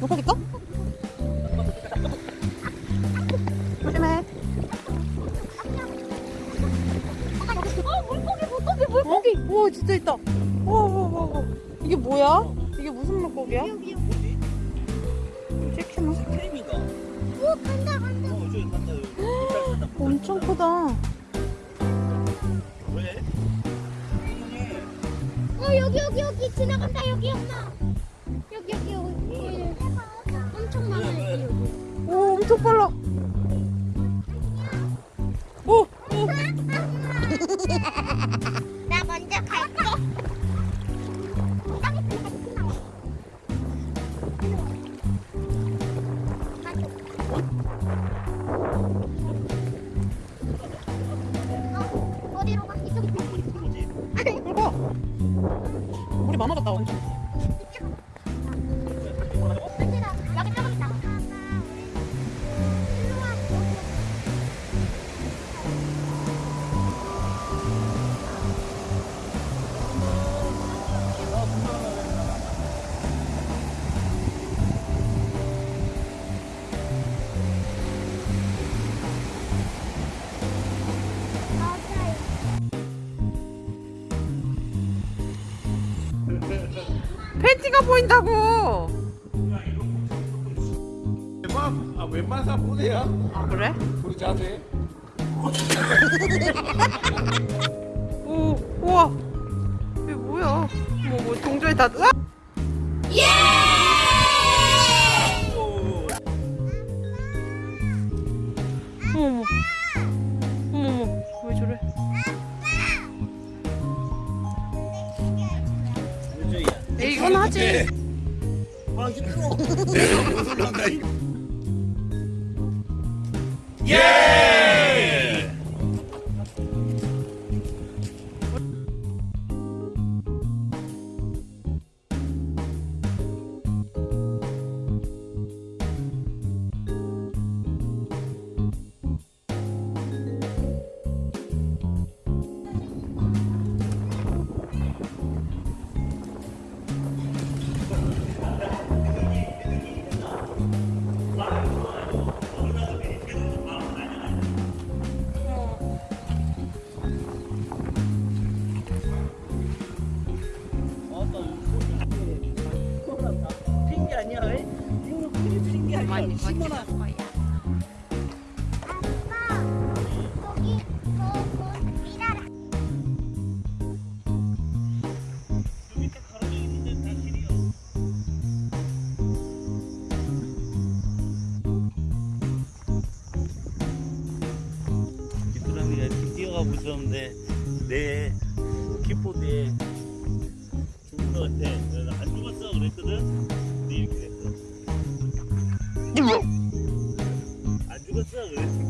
물고기 떠? 조심해. 어 물고기 물고기 물고기 물고기. 오 진짜 있다. 오오오 이게 뭐야? 이게 무슨 물고기야? 여기 찍히나? 크림인가? 오 간다 간다 어, 저기 간다. 여기. 엄청 크다. 왜? 어 여기 여기 여기 지나간다 여기 엄마 빨라. 오, 오. 나 먼저 갈게 어, 어디로 가? 이쪽 뭐지? 이거 물이 많아졌다 엄청. 팬티가 보인다고. 웬만, 아, 웬만한 사람 보세요. 아 그래? 우리 자세. 오 우와. 이게 뭐야? 뭐 뭐 동전이 다. 으아! 어 이, 이건 하지. 아, 이게 크로. 가로등 있는데 다 길이야. 귀뚜라미가 이렇게 뛰어가고 있었는데 내 킥보드에 죽은 것 같아. 안 죽었어 그랬거든. 근데 이렇게 됐어. 这个人